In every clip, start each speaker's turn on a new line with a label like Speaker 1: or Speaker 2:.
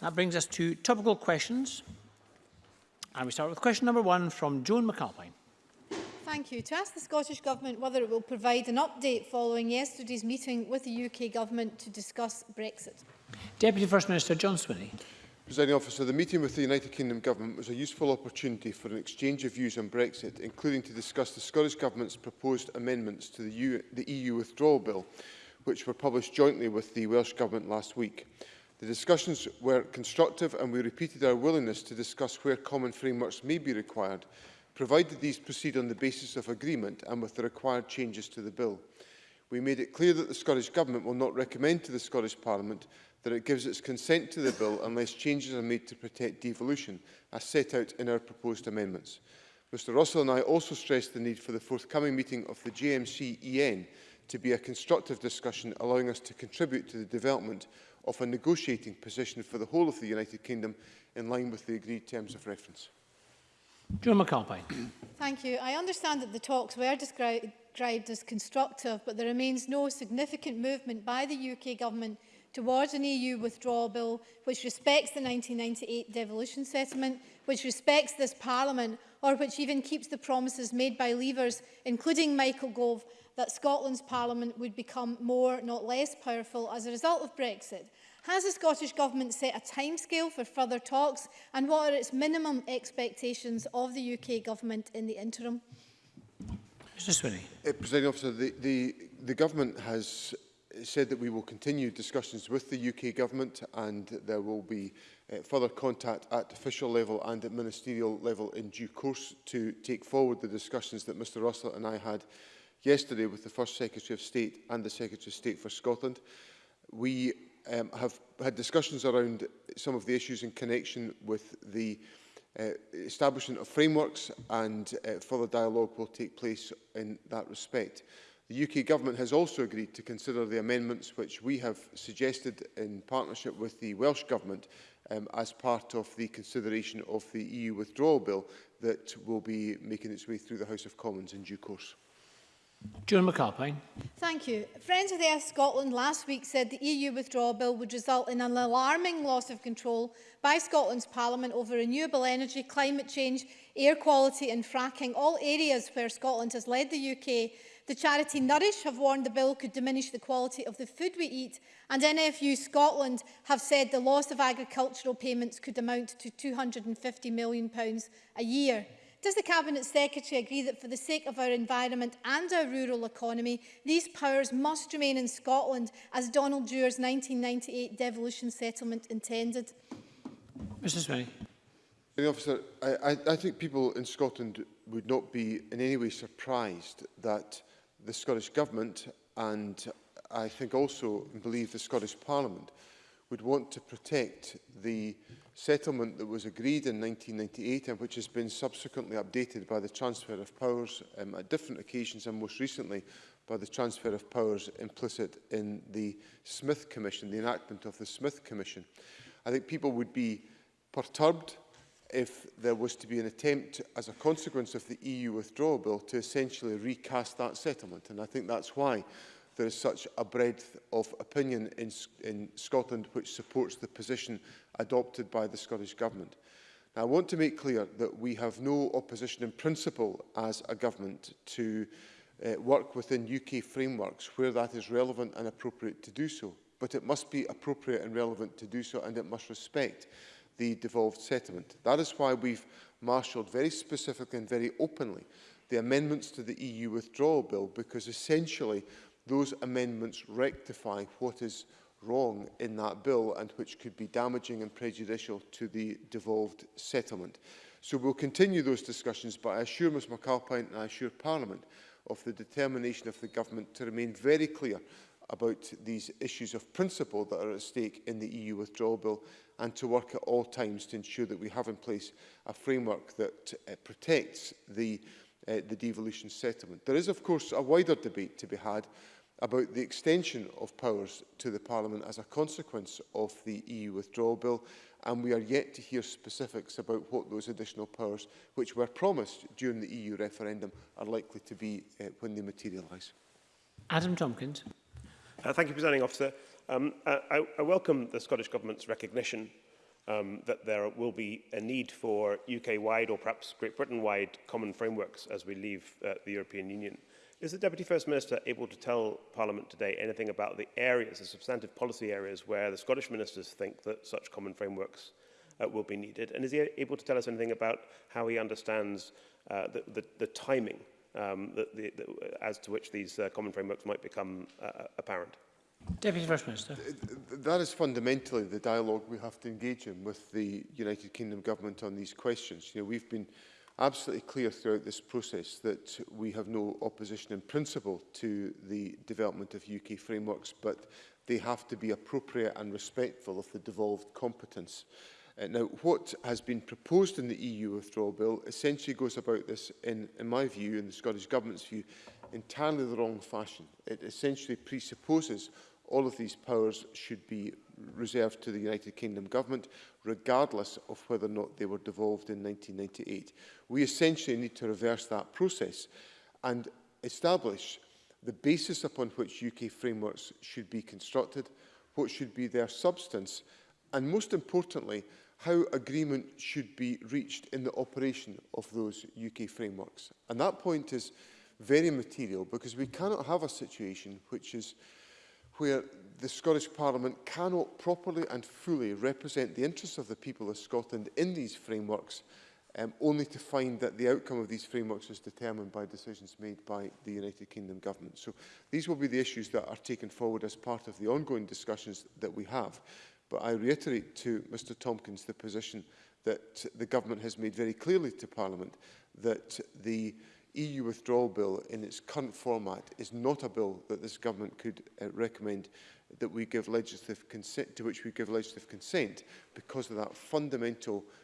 Speaker 1: That brings us to topical questions. And we start with question number one from Joan McAlpine.
Speaker 2: Thank you. To ask the Scottish Government whether it will provide an update following yesterday's meeting with the UK Government to discuss Brexit.
Speaker 1: Deputy First Minister John Swinney.
Speaker 3: Presiding officer, the meeting with the United Kingdom Government was a useful opportunity for an exchange of views on Brexit, including to discuss the Scottish Government's proposed amendments to the EU, the EU withdrawal bill, which were published jointly with the Welsh Government last week. The discussions were constructive and we repeated our willingness to discuss where common frameworks may be required, provided these proceed on the basis of agreement and with the required changes to the bill. We made it clear that the Scottish Government will not recommend to the Scottish Parliament that it gives its consent to the bill unless changes are made to protect devolution, as set out in our proposed amendments. Mr Russell and I also stressed the need for the forthcoming meeting of the JMC EN to be a constructive discussion allowing us to contribute to the development of a negotiating position for the whole of the United Kingdom in line with the agreed terms of reference.
Speaker 1: John McAlpine.
Speaker 2: Thank you. I understand that the talks were described as constructive, but there remains no significant movement by the UK government towards an EU withdrawal bill which respects the 1998 devolution settlement, which respects this parliament or which even keeps the promises made by leavers, including Michael Gove, that Scotland's Parliament would become more, not less, powerful as a result of Brexit? Has the Scottish Government set a timescale for further talks and what are its minimum expectations of the UK Government in the interim?
Speaker 1: Mr Swinney.
Speaker 3: Uh, President Officer, the, the, the Government has said that we will continue discussions with the UK Government and there will be uh, further contact at official level and at ministerial level in due course to take forward the discussions that Mr Russell and I had yesterday with the First Secretary of State and the Secretary of State for Scotland. We um, have had discussions around some of the issues in connection with the uh, establishment of frameworks and uh, further dialogue will take place in that respect. The UK Government has also agreed to consider the amendments which we have suggested in partnership with the Welsh Government um, as part of the consideration of the EU withdrawal bill that will be making its way through the House of Commons in due course.
Speaker 1: Joan McAlpine.
Speaker 2: Thank you. Friends of the Earth Scotland last week said the EU withdrawal bill would result in an alarming loss of control by Scotland's Parliament over renewable energy, climate change, air quality and fracking, all areas where Scotland has led the UK The charity Nourish have warned the bill could diminish the quality of the food we eat and NFU Scotland have said the loss of agricultural payments could amount to £250 million a year. Does the Cabinet Secretary agree that for the sake of our environment and our rural economy, these powers must remain in Scotland as Donald Dewar's 1998 devolution settlement intended?
Speaker 1: Mr Smitty.
Speaker 3: Officer, I, I, I think people in Scotland would not be in any way surprised that the Scottish Government and I think also believe the Scottish Parliament would want to protect the settlement that was agreed in 1998 and which has been subsequently updated by the transfer of powers um, at different occasions and most recently by the transfer of powers implicit in the Smith Commission, the enactment of the Smith Commission. I think people would be perturbed if there was to be an attempt as a consequence of the EU withdrawal bill to essentially recast that settlement. And I think that's why there is such a breadth of opinion in, in Scotland which supports the position adopted by the Scottish Government. Now, I want to make clear that we have no opposition in principle as a government to uh, work within UK frameworks where that is relevant and appropriate to do so. But it must be appropriate and relevant to do so and it must respect the devolved settlement. That is why we've marshalled very specifically and very openly the amendments to the EU withdrawal bill, because essentially those amendments rectify what is wrong in that bill and which could be damaging and prejudicial to the devolved settlement. So we'll continue those discussions, but I assure Ms McAlpine and I assure Parliament of the determination of the Government to remain very clear about these issues of principle that are at stake in the EU withdrawal bill and to work at all times to ensure that we have in place a framework that uh, protects the, uh, the devolution settlement. There is, of course, a wider debate to be had about the extension of powers to the Parliament as a consequence of the EU withdrawal bill, and we are yet to hear specifics about what those additional powers, which were promised during the EU referendum, are likely to be uh, when they materialise.
Speaker 1: Adam Tompkins.
Speaker 4: Uh, thank you, Presiding Officer. Um, I, I welcome the Scottish Government's recognition um, that there will be a need for UK-wide or perhaps Great Britain-wide common frameworks as we leave uh, the European Union. Is the Deputy First Minister able to tell Parliament today anything about the areas, the substantive policy areas, where the Scottish ministers think that such common frameworks uh, will be needed? And is he able to tell us anything about how he understands uh, the, the, the timing um, the, the, the, as to which these uh, common frameworks might become uh, apparent?
Speaker 1: Deputy First Minister.
Speaker 3: That is fundamentally the dialogue we have to engage in with the United Kingdom government on these questions. You know, we've been absolutely clear throughout this process that we have no opposition in principle to the development of UK frameworks, but they have to be appropriate and respectful of the devolved competence. Uh, now, what has been proposed in the EU withdrawal bill essentially goes about this, in, in my view, in the Scottish Government's view, entirely the wrong fashion. It essentially presupposes All of these powers should be reserved to the United Kingdom government, regardless of whether or not they were devolved in 1998. We essentially need to reverse that process and establish the basis upon which UK frameworks should be constructed, what should be their substance, and most importantly, how agreement should be reached in the operation of those UK frameworks. And that point is very material because we cannot have a situation which is where the Scottish Parliament cannot properly and fully represent the interests of the people of Scotland in these frameworks, um, only to find that the outcome of these frameworks is determined by decisions made by the United Kingdom Government. So these will be the issues that are taken forward as part of the ongoing discussions that we have. But I reiterate to Mr Tompkins the position that the Government has made very clearly to Parliament that the uh, EU withdrawal bill in its current format is not a bill that this government could uh, recommend that we give legislative consent to which we give legislative consent because of that fundamental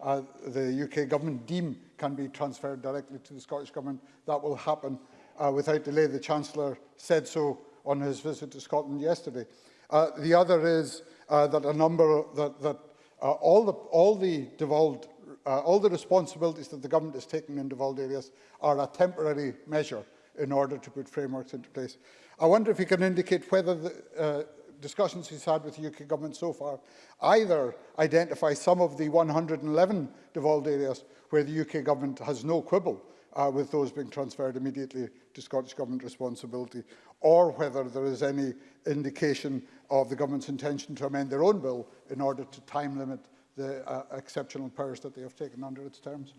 Speaker 5: uh, the UK government deem can be transferred directly to the Scottish government, that will happen uh, without delay. The Chancellor said so on his visit to Scotland yesterday. Uh, the other is uh, that a number that, that uh, all the all the devolved uh, all the responsibilities that the government is taking in devolved areas are a temporary measure in order to put frameworks into place. I wonder if you can indicate whether the uh, discussions he's had with the UK government so far either identify some of the 111 devolved areas where the UK government has no quibble uh, with those being transferred immediately to Scottish Government responsibility, or whether there is any indication of the government's intention to amend their own bill in order to time limit the uh, exceptional powers that they have taken under its terms.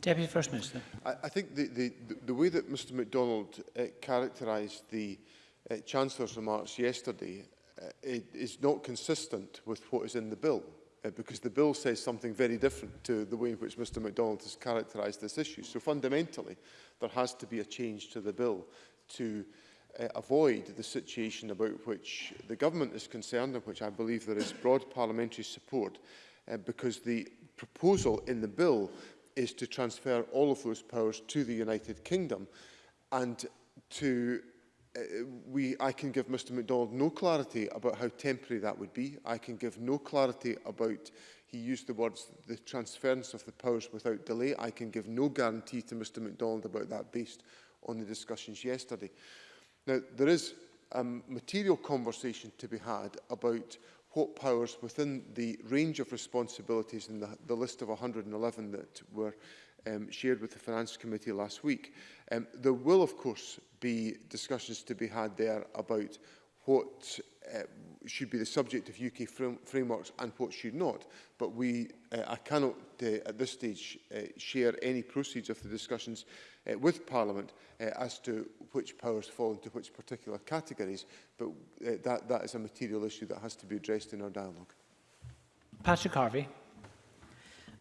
Speaker 1: Deputy First Minister.
Speaker 3: I, I think the, the, the way that Mr MacDonald uh, characterised the uh, Chancellor's remarks yesterday uh, it is not consistent with what is in the bill. Uh, because the bill says something very different to the way in which Mr MacDonald has characterised this issue. So fundamentally, there has to be a change to the bill to uh, avoid the situation about which the government is concerned and which I believe there is broad parliamentary support uh, because the proposal in the bill is to transfer all of those powers to the United Kingdom and to uh, we, I can give Mr MacDonald no clarity about how temporary that would be. I can give no clarity about, he used the words, the transference of the powers without delay. I can give no guarantee to Mr MacDonald about that based on the discussions yesterday. Now, there is um, material conversation to be had about what powers within the range of responsibilities in the, the list of 111 that were um, shared with the Finance Committee last week. Um, there will, of course, be discussions to be had there about what uh, should be the subject of UK frame frameworks and what should not. But we, uh, I cannot uh, at this stage uh, share any proceeds of the discussions uh, with Parliament uh, as to which powers fall into which particular categories. But uh, that, that is a material issue that has to be addressed in our dialogue.
Speaker 1: Patrick Harvey.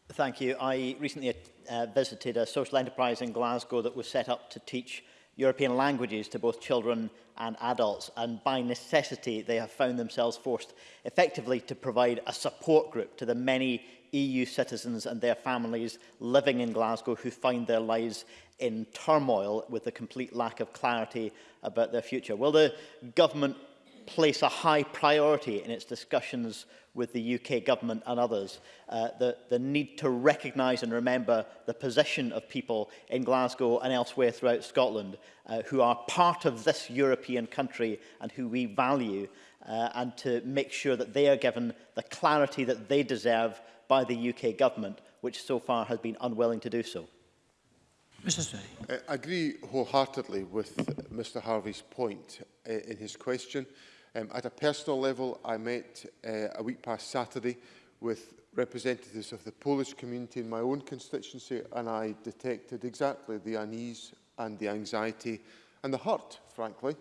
Speaker 6: Thank you. I recently uh, visited a social enterprise in Glasgow that was set up to teach European languages to both children and adults and by necessity they have found themselves forced effectively to provide a support group to the many EU citizens and their families living in Glasgow who find their lives in turmoil with a complete lack of clarity about their future. Will the government place a high priority in its discussions with the UK government and others, uh, the, the need to recognise and remember the position of people in Glasgow and elsewhere throughout Scotland uh, who are part of this European country and who we value uh, and to make sure that they are given the clarity that they deserve by the UK government, which so far has been unwilling to do so.
Speaker 1: Mr. Sperry.
Speaker 3: Uh, I agree wholeheartedly with Mr. Harvey's point uh, in his question. Um, at a personal level, I met uh, a week past Saturday with representatives of the Polish community in my own constituency and I detected exactly the unease and the anxiety and the hurt, frankly,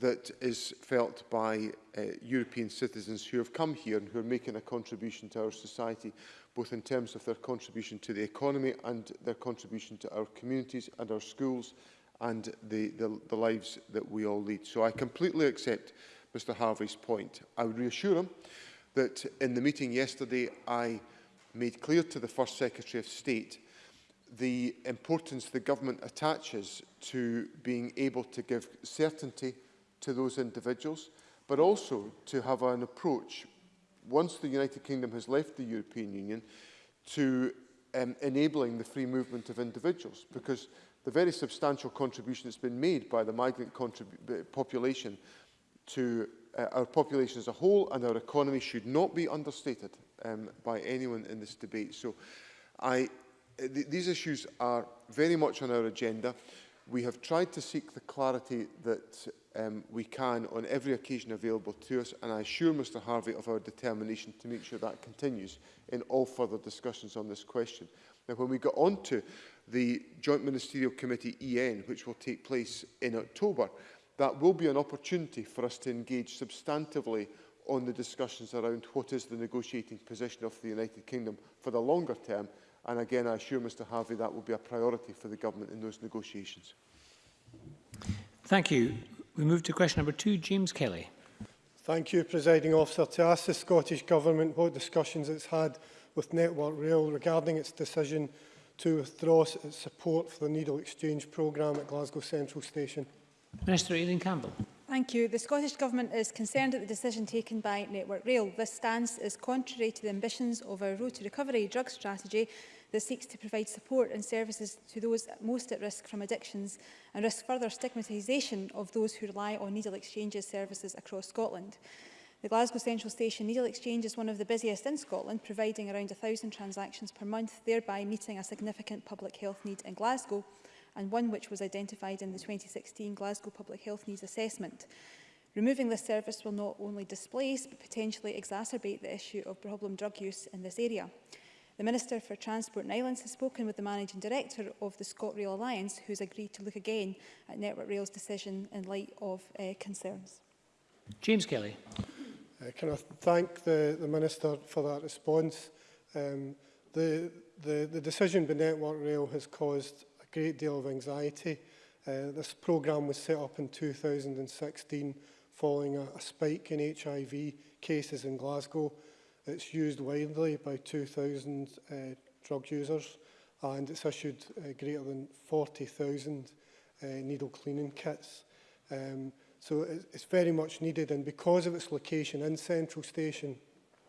Speaker 3: that is felt by uh, European citizens who have come here and who are making a contribution to our society, both in terms of their contribution to the economy and their contribution to our communities and our schools and the, the, the lives that we all lead. So I completely accept Mr Harvey's point. I would reassure him that in the meeting yesterday I made clear to the First Secretary of State the importance the government attaches to being able to give certainty to those individuals, but also to have an approach, once the United Kingdom has left the European Union, to um, enabling the free movement of individuals, because the very substantial contribution that's been made by the migrant population to uh, our population as a whole and our economy should not be understated um, by anyone in this debate. So I, uh, th these issues are very much on our agenda. We have tried to seek the clarity that um, we can on every occasion available to us and I assure Mr Harvey of our determination to make sure that continues in all further discussions on this question. Now, when we got on to the Joint Ministerial Committee EN, which will take place in October, that will be an opportunity for us to engage substantively on the discussions around what is the negotiating position of the United Kingdom for the longer term. And again, I assure Mr Harvey that will be a priority for the government in those negotiations.
Speaker 1: Thank you. We move to question number two, James Kelly.
Speaker 7: Thank you, Presiding Officer. To ask the Scottish Government what discussions it's had with Network Rail regarding its decision to withdraw its support for the needle exchange programme at Glasgow Central Station.
Speaker 1: Minister Aileen Campbell.
Speaker 8: Thank you. The Scottish Government is concerned at the decision taken by Network Rail. This stance is contrary to the ambitions of our Road to Recovery drug strategy that seeks to provide support and services to those most at risk from addictions and risk further stigmatisation of those who rely on needle exchanges services across Scotland. The Glasgow Central Station needle exchange is one of the busiest in Scotland, providing around 1,000 transactions per month, thereby meeting a significant public health need in Glasgow and one which was identified in the 2016 Glasgow Public Health Needs Assessment. Removing this service will not only displace but potentially exacerbate the issue of problem drug use in this area. The Minister for Transport and Islands has spoken with the Managing Director of the ScotRail Alliance, who has agreed to look again at Network Rail's decision in light of uh, concerns.
Speaker 1: James Kelly.
Speaker 7: Uh, can I thank the, the Minister for that response? Um, the, the, the decision by Network Rail has caused great deal of anxiety. Uh, this program was set up in 2016 following a, a spike in HIV cases in Glasgow. It's used widely by 2,000 uh, drug users and it's issued uh, greater than 40,000 uh, needle cleaning kits. Um, so it, it's very much needed and because of its location in Central Station,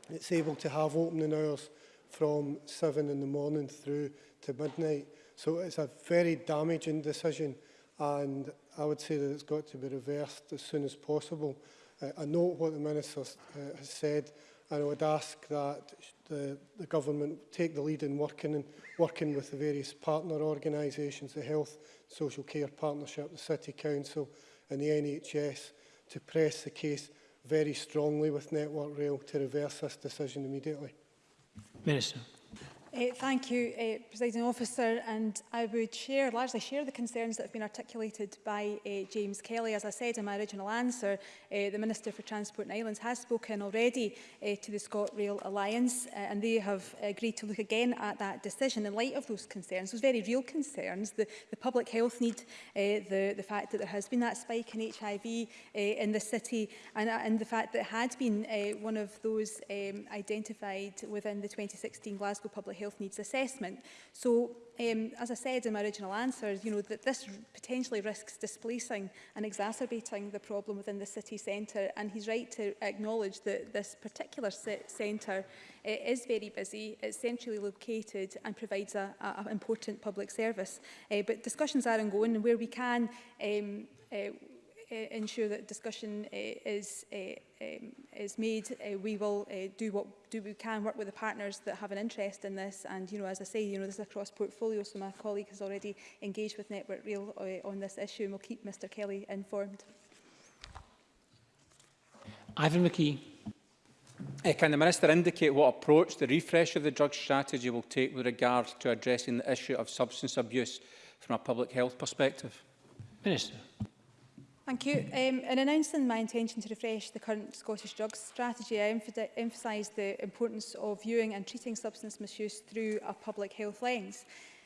Speaker 7: it's able to have opening hours from 7 in the morning through to midnight. So it's a very damaging decision and I would say that it's got to be reversed as soon as possible. Uh, I know what the Minister uh, has said and I would ask that the, the government take the lead in working, and working with the various partner organisations, the Health Social Care Partnership, the City Council and the NHS to press the case very strongly with Network Rail to reverse this decision immediately.
Speaker 1: Minister.
Speaker 8: Uh, thank you, uh, Presiding Officer, and I would share, largely share the concerns that have been articulated by uh, James Kelly. As I said in my original answer, uh, the Minister for Transport and Islands has spoken already uh, to the ScotRail Alliance, uh, and they have agreed to look again at that decision in light of those concerns, those very real concerns, the, the public health need, uh, the, the fact that there has been that spike in HIV uh, in the city, and, uh, and the fact that it had been uh, one of those um, identified within the 2016 Glasgow Public Health health needs assessment. So um, as I said in my original answers, you know, that this potentially risks displacing and exacerbating the problem within the city centre. And he's right to acknowledge that this particular centre eh, is very busy, it's centrally located and provides an important public service. Uh, but discussions are ongoing and where we can um, uh, Uh, ensure that discussion uh, is, uh, um, is made. we will do what do we can, work with the partners that have an interest in this. And, you know, as I say, you know, this is a cross-portfolio, so my colleague has already engaged with Network Rail on this issue and we'll keep Mr Kelly informed.
Speaker 1: Ivan McKee.
Speaker 9: Uh, can the Minister indicate what approach the refresh of the drug strategy will take with regard to addressing the issue of substance abuse from a public health perspective?
Speaker 1: Minister.
Speaker 8: Thank you. Um, in announcing my intention to refresh the current Scottish drugs strategy, I emphasise the importance of viewing and treating substance misuse through a public health lens.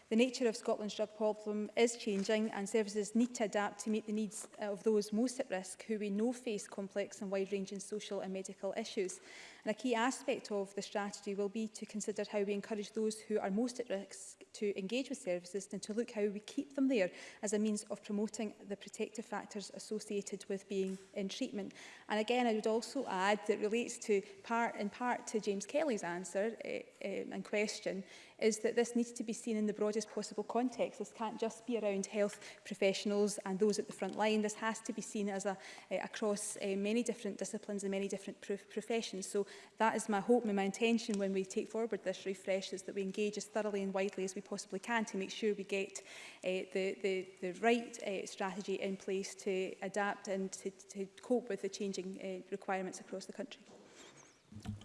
Speaker 8: The nature of Scotland's drug problem is changing and services need to adapt to meet the needs of those most at risk who we know face complex and wide-ranging social and medical issues. And a key aspect of the strategy will be to consider how we encourage those who are most at risk to engage with services and to look how we keep them there as a means of promoting the protective factors associated with being in treatment. And again, I would also add that relates to part in part to James Kelly's answer uh, uh, and question is that this needs to be seen in the broadest possible context. This can't just be around health professionals and those at the front line. This has to be seen as a, uh, across uh, many different disciplines and many different pr professions. So that is my hope and my intention when we take forward this refresh is that we engage as thoroughly and widely as we possibly can to make sure we get uh, the, the, the right uh, strategy in place to adapt and to, to cope with the changing uh, requirements across the country.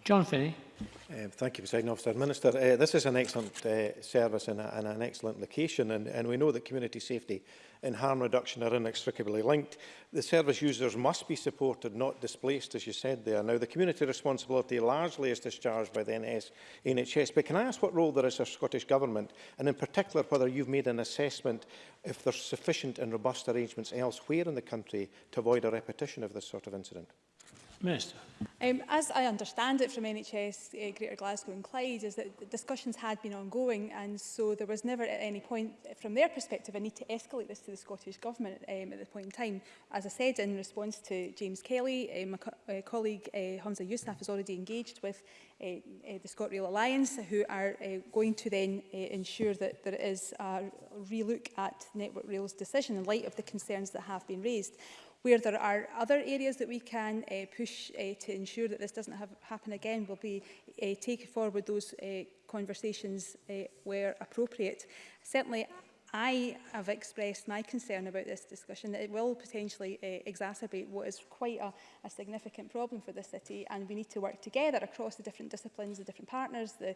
Speaker 1: John Finney.
Speaker 10: Uh, thank you, President Officer. Minister, uh, this is an excellent uh, service and, a, and an excellent location, and, and we know that community safety and harm reduction are inextricably linked. The service users must be supported, not displaced, as you said there. Now, the community responsibility largely is discharged by the NS, NHS, but can I ask what role there is for Scottish Government, and in particular whether you've made an assessment if there's sufficient and robust arrangements elsewhere in the country to avoid a repetition of this sort of incident?
Speaker 1: Minister.
Speaker 8: Um, as I understand it from NHS uh, Greater Glasgow and Clyde is that discussions had been ongoing and so there was never at any point from their perspective a need to escalate this to the Scottish Government um, at the point in time. As I said in response to James Kelly, uh, my co uh, colleague uh, Hamza Yousaf is already engaged with uh, uh, the ScotRail Alliance who are uh, going to then uh, ensure that there is a relook at Network Rail's decision in light of the concerns that have been raised. Where there are other areas that we can uh, push uh, to ensure that this doesn't have, happen again will be uh, eh, take forward those uh, conversations uh, where appropriate. Certainly, I have expressed my concern about this discussion that it will potentially uh, exacerbate what is quite a, a significant problem for the city and we need to work together across the different disciplines, the different partners, the,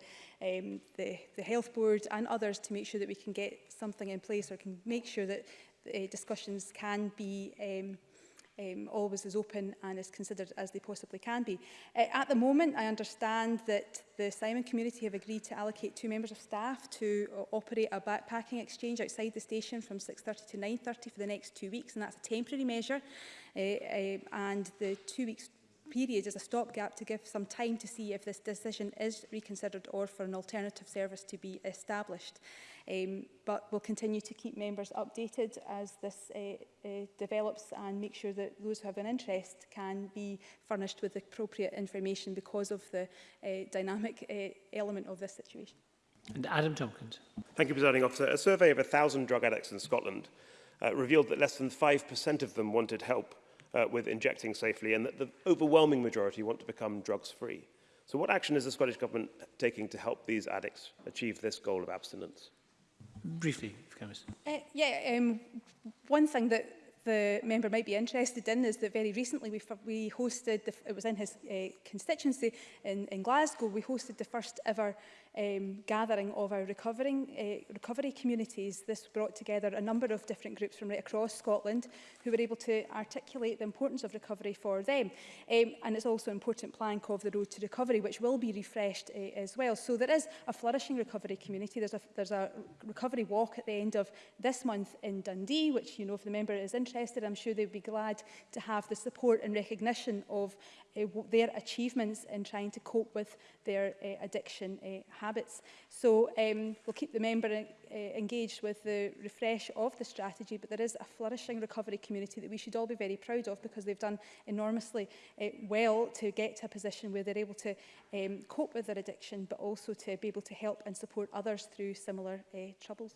Speaker 8: um, the, the health board and others to make sure that we can get something in place or can make sure that uh, discussions can be um, um, always as open and as considered as they possibly can be. Uh, at the moment, I understand that the Simon community have agreed to allocate two members of staff to uh, operate a backpacking exchange outside the station from 6.30 to 9.30 for the next two weeks, and that's a temporary measure. Uh, uh, and the two weeks period is a stopgap to give some time to see if this decision is reconsidered or for an alternative service to be established. Um, but we'll continue to keep members updated as this uh, uh, develops and make sure that those who have an interest can be furnished with appropriate information because of the uh, dynamic uh, element of this situation.
Speaker 1: And Adam Tompkins.
Speaker 4: Thank you, Presiding Officer. A survey of 1,000 drug addicts in Scotland uh, revealed that less than 5% of them wanted help uh, with injecting safely and that the overwhelming majority want to become drugs-free. So what action is the Scottish Government taking to help these addicts achieve this goal of abstinence?
Speaker 1: briefly, if you can.
Speaker 8: Uh, yeah, um, one thing that the member might be interested in is that very recently we, we hosted, the, it was in his uh, constituency in, in Glasgow, we hosted the first ever um, gathering of our recovering, uh, recovery communities. This brought together a number of different groups from right across Scotland who were able to articulate the importance of recovery for them. Um, and it's also an important plank of the road to recovery, which will be refreshed uh, as well. So there is a flourishing recovery community. There's a, there's a recovery walk at the end of this month in Dundee, which, you know, if the member is interested, I'm sure they'd be glad to have the support and recognition of uh, their achievements in trying to cope with their uh, addiction uh, habits. So um, we'll keep the member in, uh, eh, engaged with the refresh of the strategy, but there is a flourishing recovery community that we should all be very proud of because they've done enormously uh, well to get to a position where they're able to um, cope with their addiction, but also to be able to help and support others through similar uh, troubles.